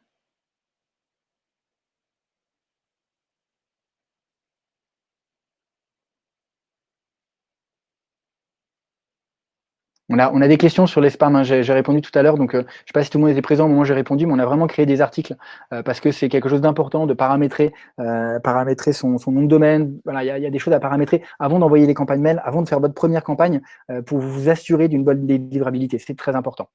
On a, on a, des questions sur les spams, hein. j'ai répondu tout à l'heure, donc euh, je ne sais pas si tout le monde était présent au moment où j'ai répondu, mais on a vraiment créé des articles euh, parce que c'est quelque chose d'important de paramétrer, euh, paramétrer son, nom de domaine. Voilà, il y, y, a des choses à paramétrer avant d'envoyer les campagnes mail, avant de faire votre première campagne pour vous assurer d'une bonne délivrabilité. C'est très important.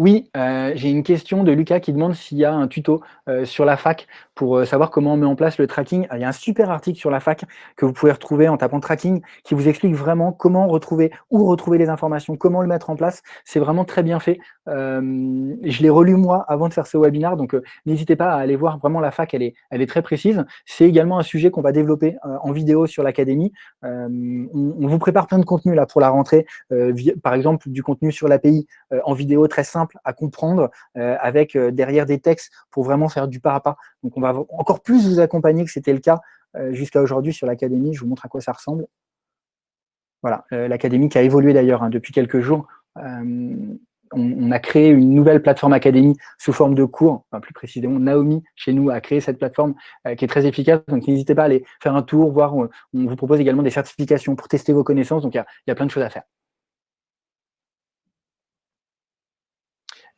Oui, euh, j'ai une question de Lucas qui demande s'il y a un tuto euh, sur la fac pour euh, savoir comment on met en place le tracking. il y a un super article sur la fac que vous pouvez retrouver en tapant tracking qui vous explique vraiment comment retrouver, où retrouver les informations, comment le mettre en place. C'est vraiment très bien fait. Euh, je l'ai relu moi avant de faire ce webinaire, donc euh, n'hésitez pas à aller voir vraiment la fac, elle est, elle est très précise. C'est également un sujet qu'on va développer en vidéo sur l'académie. On, vous prépare plein de contenu là pour la rentrée, par exemple du contenu sur l'API en vidéo très simple à comprendre, avec derrière des textes pour vraiment faire du pas à pas. Donc on va encore plus vous accompagner que c'était le cas euh, jusqu'à aujourd'hui sur l'académie. Je vous montre à quoi ça ressemble. Voilà, euh, l'académie qui a évolué d'ailleurs hein, depuis quelques jours. Euh, on, a créé une nouvelle plateforme académie sous forme de cours, plus précisément Naomi chez nous a créé cette plateforme euh, qui est très efficace, donc n'hésitez pas à aller faire un tour, voir, on, on vous propose également des certifications pour tester vos connaissances, donc il y, y a plein de choses à faire.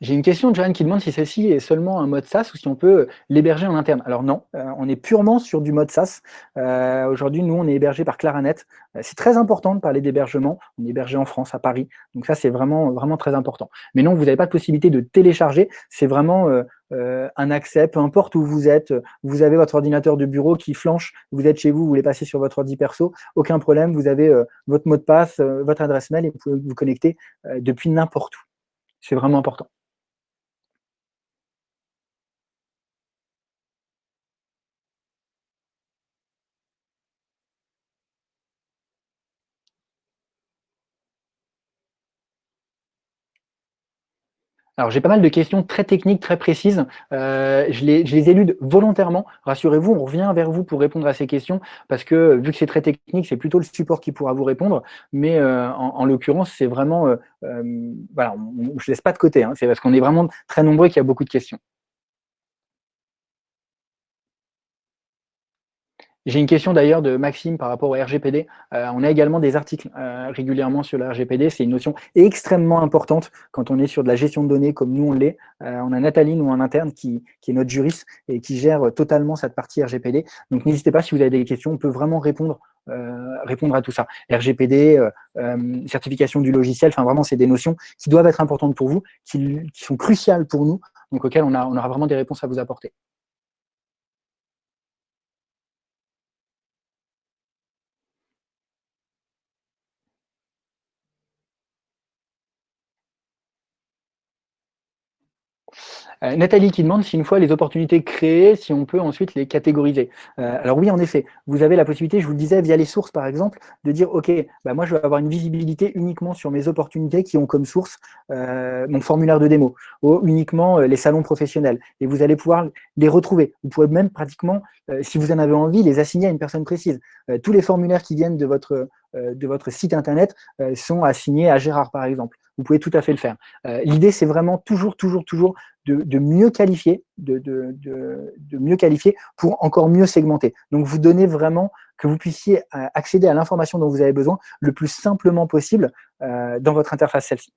J'ai une question de Joanne qui demande si celle-ci est seulement un mode SaaS ou si on peut l'héberger en interne. Alors non, euh, on est purement sur du mode SaaS. Euh, Aujourd'hui, nous, on est hébergé par Claranet. Euh, c'est très important de parler d'hébergement. On est hébergé en France, à Paris. Donc ça, c'est vraiment, vraiment très important. Mais non, vous n'avez pas de possibilité de télécharger. C'est vraiment euh, euh, un accès, peu importe où vous êtes. Vous avez votre ordinateur de bureau qui flanche. Vous êtes chez vous, vous voulez passer sur votre ordi perso. Aucun problème. Vous avez euh, votre mot de passe, votre adresse mail et vous pouvez vous connecter depuis n'importe où. C'est vraiment important. Alors, j'ai pas mal de questions très techniques, très précises. Euh, je, les, je les élude volontairement. Rassurez-vous, on revient vers vous pour répondre à ces questions parce que vu que c'est très technique, c'est plutôt le support qui pourra vous répondre. Mais euh, en, en l'occurrence, c'est vraiment, euh, euh voilà, on, je laisse pas de côté. Hein, c'est parce qu'on est vraiment très nombreux qu'il y a beaucoup de questions. J'ai une question d'ailleurs de Maxime par rapport au RGPD. Euh, on a également des articles euh, régulièrement sur le RGPD. C'est une notion extrêmement importante quand on est sur de la gestion de données comme nous on l'est. Euh, on a Nathalie, nous en interne, qui, qui, est notre juriste et qui gère totalement cette partie RGPD. Donc n'hésitez pas si vous avez des questions, on peut vraiment répondre, euh, répondre à tout ça. RGPD, euh, certification du logiciel, enfin vraiment c'est des notions qui doivent être importantes pour vous, qui, qui sont cruciales pour nous, donc auxquelles on, a, on aura vraiment des réponses à vous apporter. Euh, Nathalie qui demande si une fois les opportunités créées, si on peut ensuite les catégoriser. Euh, alors oui, en effet, vous avez la possibilité, je vous le disais, via les sources par exemple, de dire, OK, bah moi je vais avoir une visibilité uniquement sur mes opportunités qui ont comme source euh, mon formulaire de démo, ou uniquement les salons professionnels. Et vous allez pouvoir les retrouver. Vous pouvez même pratiquement, si vous en avez envie, les assigner à une personne précise. tous les formulaires qui viennent de votre site internet sont assignés à Gérard par exemple vous pouvez tout à fait le faire. Euh, l'idée, c'est vraiment toujours, toujours, toujours de, mieux qualifier, de, mieux qualifier pour encore mieux segmenter. Donc, vous donnez vraiment que vous puissiez euh, accéder à l'information dont vous avez besoin le plus simplement possible euh, dans votre interface celle-ci.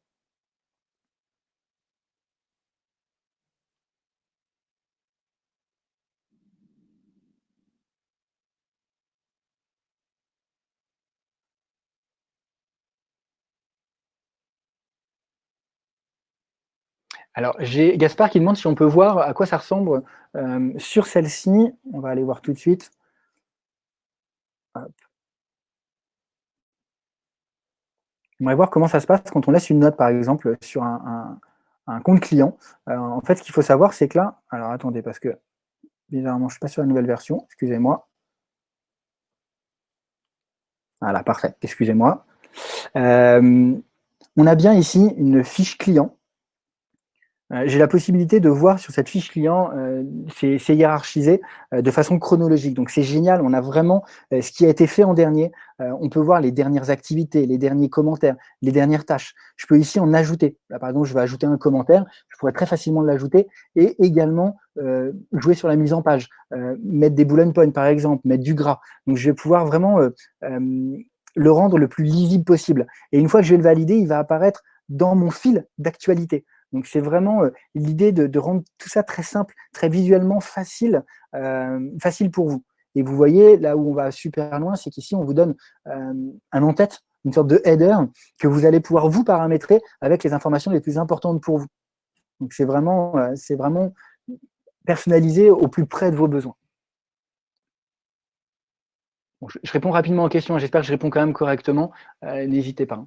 Alors, j'ai Gaspard qui demande si on peut voir à quoi ça ressemble euh, sur celle-ci. On va aller voir tout de suite. On va voir comment ça se passe quand on laisse une note, par exemple, sur un, compte client. Euh, en fait, ce qu'il faut savoir, c'est que là... Alors, attendez, parce que, bizarrement, je ne suis pas sur la nouvelle version. Excusez-moi. Voilà, parfait. Excusez-moi. Euh, on a bien ici une fiche client j'ai la possibilité de voir sur cette fiche client, euh, c'est hiérarchisé euh, de façon chronologique. Donc c'est génial, on a vraiment ce qui a été fait en dernier. on peut voir les dernières activités, les derniers commentaires, les dernières tâches. Je peux ici en ajouter. Là, par exemple, je vais ajouter un commentaire, je pourrais très facilement l'ajouter et également jouer sur la mise en page, mettre des bullet points par exemple, mettre du gras. Donc je vais pouvoir vraiment le rendre le plus lisible possible. Et une fois que je vais le valider, il va apparaître dans mon fil d'actualité. Donc c'est vraiment euh, l'idée de, rendre tout ça très simple, très visuellement facile, euh, facile pour vous. Et vous voyez, là où on va super loin, c'est qu'ici, on vous donne euh, un en-tête, une sorte de header que vous allez pouvoir vous paramétrer avec les informations les plus importantes pour vous. Donc c'est vraiment, vraiment personnalisé au plus près de vos besoins. je, réponds rapidement aux questions, j'espère que je réponds quand même correctement, n'hésitez pas.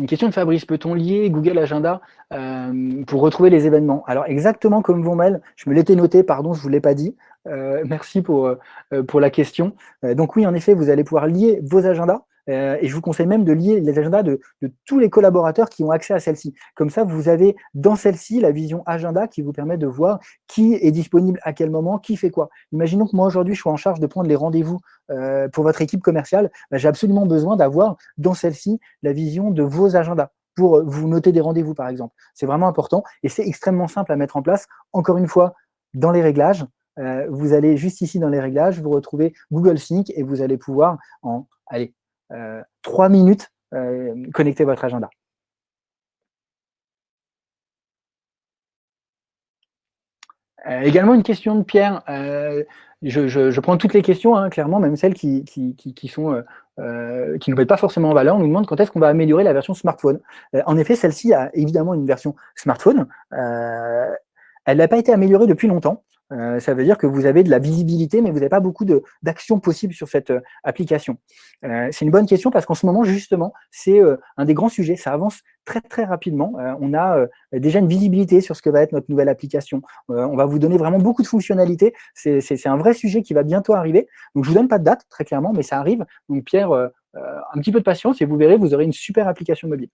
Une question de Fabrice, peut-on lier Google Agenda euh, pour retrouver les événements? Alors exactement comme vos mails, je me l'étais noté, pardon, je ne vous l'ai pas dit. Euh, merci pour, euh, pour la question. donc oui, en effet, vous allez pouvoir lier vos agendas euh, et je vous conseille même de lier les agendas de, tous les collaborateurs qui ont accès à celle-ci. Comme ça, vous avez dans celle-ci la vision agenda qui vous permet de voir qui est disponible à quel moment, qui fait quoi. Imaginons que moi, aujourd'hui, je suis en charge de prendre les rendez-vous euh, pour votre équipe commerciale. Bah, j'ai absolument besoin d'avoir dans celle-ci la vision de vos agendas pour vous noter des rendez-vous, par exemple. C'est vraiment important et c'est extrêmement simple à mettre en place. Encore une fois, dans les réglages, euh, vous allez juste ici dans les réglages, vous retrouvez Google Sync et vous allez pouvoir en allez, euh, trois minutes, euh, connecter votre agenda. Euh, également une question de Pierre. je, prends toutes les questions, hein, clairement, même celles qui, qui, sont, qui ne mettent pas forcément en valeur. On nous demande quand est-ce qu'on va améliorer la version smartphone. en effet, celle-ci a évidemment une version smartphone. elle n'a pas été améliorée depuis longtemps. Euh, ça veut dire que vous avez de la visibilité, mais vous n'avez pas beaucoup d'actions possibles sur cette euh, application. Euh, c'est une bonne question parce qu'en ce moment, justement, c'est un des grands sujets. Ça avance très, très rapidement. on a déjà une visibilité sur ce que va être notre nouvelle application. on va vous donner vraiment beaucoup de fonctionnalités. C'est un vrai sujet qui va bientôt arriver. Donc, je vous donne pas de date, très clairement, mais ça arrive. Donc, Pierre, un petit peu de patience et vous verrez, vous aurez une super application mobile.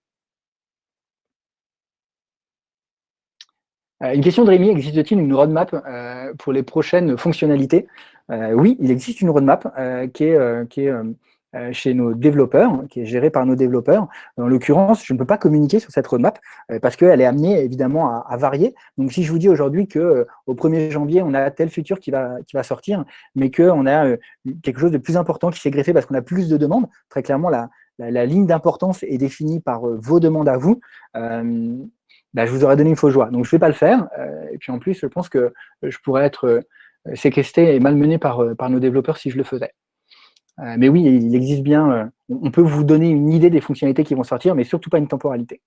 Une question de Rémi, existe-t-il une roadmap euh, pour les prochaines fonctionnalités? Euh, Oui, il existe une roadmap qui est, chez nos développeurs, qui est gérée par nos développeurs. En l'occurrence, je ne peux pas communiquer sur cette roadmap parce qu'elle est amenée évidemment à, varier. Donc, si je vous dis aujourd'hui qu'au 1er janvier, on a tel futur qui va, qui va sortir, mais qu'on a quelque chose de plus important qui s'est greffé parce qu'on a plus de demandes, très clairement, la, la, ligne d'importance est définie par vos demandes à vous. Bah, je vous aurais donné une fausse joie. Donc, je ne vais pas le faire. Euh, et puis, en plus, je pense que je pourrais être euh, séquestré et malmené par, euh, par nos développeurs si je le faisais. mais oui, il existe bien, on peut vous donner une idée des fonctionnalités qui vont sortir, mais surtout pas une temporalité.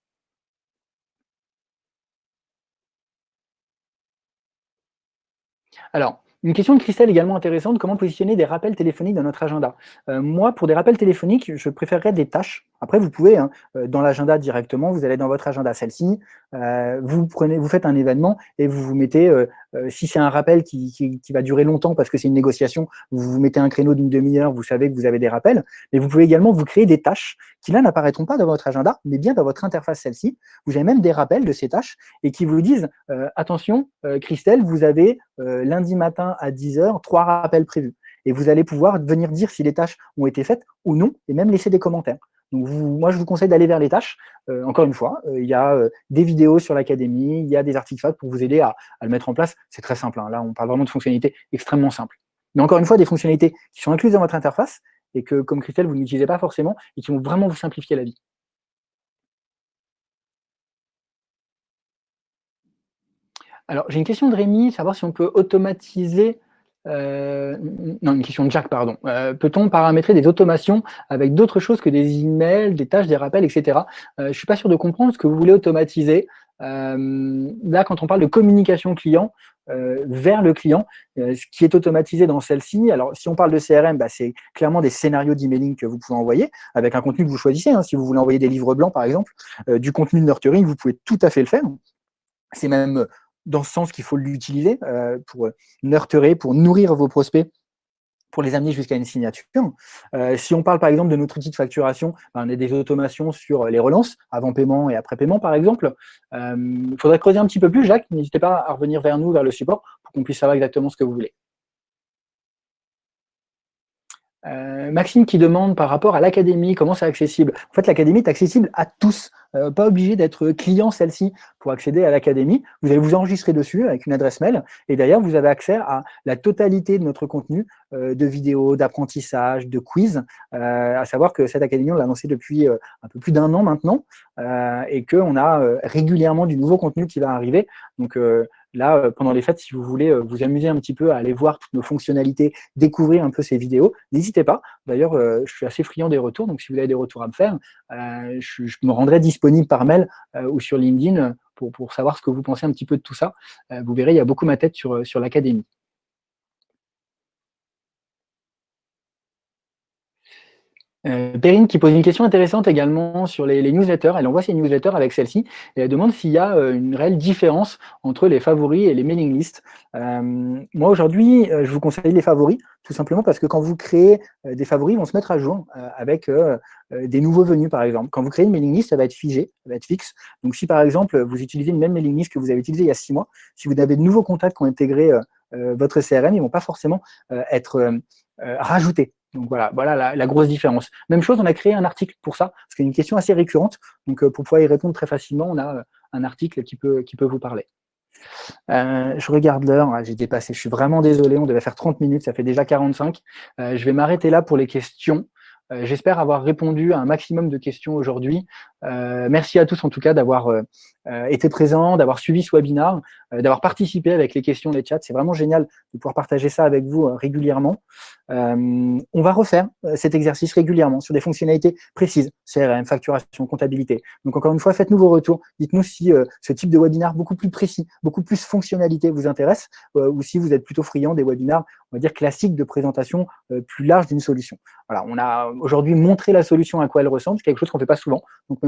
Alors, Une question de Christelle également intéressante, comment positionner des rappels téléphoniques dans notre agenda? Euh, Moi, pour des rappels téléphoniques, je préférerais des tâches. Après, vous pouvez, hein, euh, dans l'agenda directement, vous allez dans votre agenda, celle-ci, euh, vous, prenez, vous faites un événement et vous vous mettez, si c'est un rappel qui, qui, va durer longtemps parce que c'est une négociation, vous vous mettez un créneau d'une demi-heure, vous savez que vous avez des rappels, mais vous pouvez également vous créer des tâches qui là n'apparaîtront pas dans votre agenda, mais bien dans votre interface celle-ci. Vous avez même des rappels de ces tâches et qui vous disent, attention, Christelle, vous avez lundi matin à 10h, trois rappels prévus. Et vous allez pouvoir venir dire si les tâches ont été faites ou non, et même laisser des commentaires. Donc moi, je vous conseille d'aller vers les tâches. Euh, encore une fois, euh, il y a euh, des vidéos sur l'académie, il y a des articles pour vous aider à, à le mettre en place. C'est très simple. Hein. Là, on parle vraiment de fonctionnalités extrêmement simples. Mais encore une fois, des fonctionnalités qui sont incluses dans votre interface et que, comme Christelle, vous n'utilisez pas forcément et qui vont vraiment vous simplifier la vie. Alors, j'ai une question de Rémi, savoir si on peut automatiser euh, non, une question de Jack, pardon. Euh, Peut-on paramétrer des automations avec d'autres choses que des emails, des tâches, des rappels, etc. Euh, je ne suis pas sûr de comprendre ce que vous voulez automatiser. Euh, là, quand on parle de communication client euh, vers le client, ce qui est automatisé dans celle-ci, alors si on parle de CRM, bah, c'est clairement des scénarios d'emailing que vous pouvez envoyer avec un contenu que vous choisissez. Hein, si vous voulez envoyer des livres blancs, par exemple, du contenu de nurturing, vous pouvez tout à fait le faire. C'est même dans ce sens qu'il faut l'utiliser euh, pour nurturer, pour nourrir vos prospects pour les amener jusqu'à une signature. Euh, si on parle par exemple de notre outil de facturation, ben, on a des automations sur les relances, avant paiement et après paiement par exemple. Il euh, faudrait creuser un petit peu plus, Jacques, n'hésitez pas à revenir vers nous, vers le support, pour qu'on puisse savoir exactement ce que vous voulez. Euh, Maxime qui demande par rapport à l'académie, comment c'est accessible? En fait, l'académie est accessible à tous, euh, pas obligé d'être client celle-ci pour accéder à l'académie. Vous allez vous enregistrer dessus avec une adresse mail et d'ailleurs, vous avez accès à la totalité de notre contenu de vidéos, d'apprentissage, de quiz, à savoir que cette académie, on l'a lancée depuis un peu plus d'un an maintenant et qu'on a régulièrement du nouveau contenu qui va arriver. Donc, Là, euh, pendant les fêtes, si vous voulez euh, vous amuser un petit peu à aller voir toutes nos fonctionnalités, découvrir un peu ces vidéos, n'hésitez pas. D'ailleurs, euh, je suis assez friand des retours, donc si vous avez des retours à me faire, je, me rendrai disponible par mail ou sur LinkedIn pour, pour, savoir ce que vous pensez un petit peu de tout ça. vous verrez, il y a beaucoup ma tête sur, sur l'académie. Euh, Perrine qui pose une question intéressante également sur les, newsletters. Elle envoie ses newsletters avec celle-ci et elle demande s'il y a euh, une réelle différence entre les favoris et les mailing lists. Euh, moi aujourd'hui, euh, je vous conseille les favoris, tout simplement parce que quand vous créez des favoris, ils vont se mettre à jour avec des nouveaux venus par exemple. Quand vous créez une mailing list, ça va être figé, ça va être fixe. Donc si par exemple vous utilisez une même mailing list que vous avez utilisée il y a six mois, si vous avez de nouveaux contacts qui ont intégré votre CRM, ils ne vont pas forcément être rajoutés. Donc voilà, voilà la, grosse différence. Même chose, on a créé un article pour ça, parce qu'il y a une question assez récurrente. Donc euh, pour pouvoir y répondre très facilement, on a euh, un article qui peut, vous parler. Euh, je regarde l'heure, j'ai dépassé, je suis vraiment désolé, on devait faire 30 minutes, ça fait déjà 45. je vais m'arrêter là pour les questions. J'espère avoir répondu à un maximum de questions aujourd'hui. Merci à tous en tout cas d'avoir été présents, d'avoir suivi ce webinaire, d'avoir participé avec les questions, les chats. C'est vraiment génial de pouvoir partager ça avec vous régulièrement. Euh, on va refaire euh, cet exercice régulièrement sur des fonctionnalités précises, CRM, facturation, comptabilité. Donc encore une fois, faites-nous vos retours. Dites-nous si euh, ce type de webinaire beaucoup plus précis, beaucoup plus fonctionnalité vous intéresse, ou si vous êtes plutôt friand des webinaires, on va dire classiques de présentation plus large d'une solution. Voilà, on a aujourd'hui montré la solution à quoi elle ressemble, c'est quelque chose qu'on ne fait pas souvent.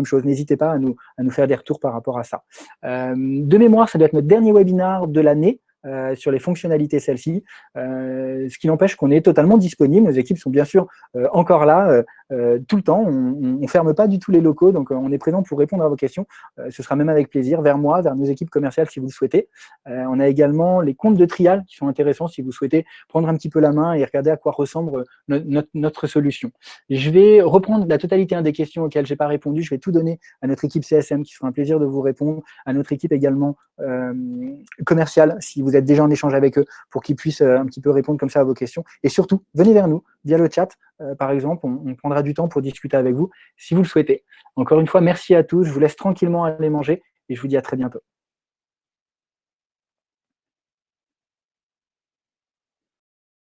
Chose, n'hésitez pas à nous, à nous faire des retours par rapport à ça. de mémoire, ça doit être notre dernier webinaire de l'année. Euh, sur les fonctionnalités celles-ci, euh, ce qui n'empêche qu'on est totalement disponible. Nos équipes sont bien sûr euh, encore là tout le temps. On ne ferme pas du tout les locaux, donc on est présent pour répondre à vos questions. ce sera même avec plaisir vers moi, vers nos équipes commerciales si vous le souhaitez. on a également les comptes de trial qui sont intéressants si vous souhaitez prendre un petit peu la main et regarder à quoi ressemble notre, solution. Je vais reprendre la totalité des questions auxquelles je n'ai pas répondu. Je vais tout donner à notre équipe CSM qui sera un plaisir de vous répondre, à notre équipe également commerciale si vous êtes déjà en échange avec eux pour qu'ils puissent euh, un petit peu répondre comme ça à vos questions. Et surtout, venez vers nous via le chat, euh, par exemple, on, prendra du temps pour discuter avec vous si vous le souhaitez. Encore une fois, merci à tous, je vous laisse tranquillement aller manger et je vous dis à très bientôt.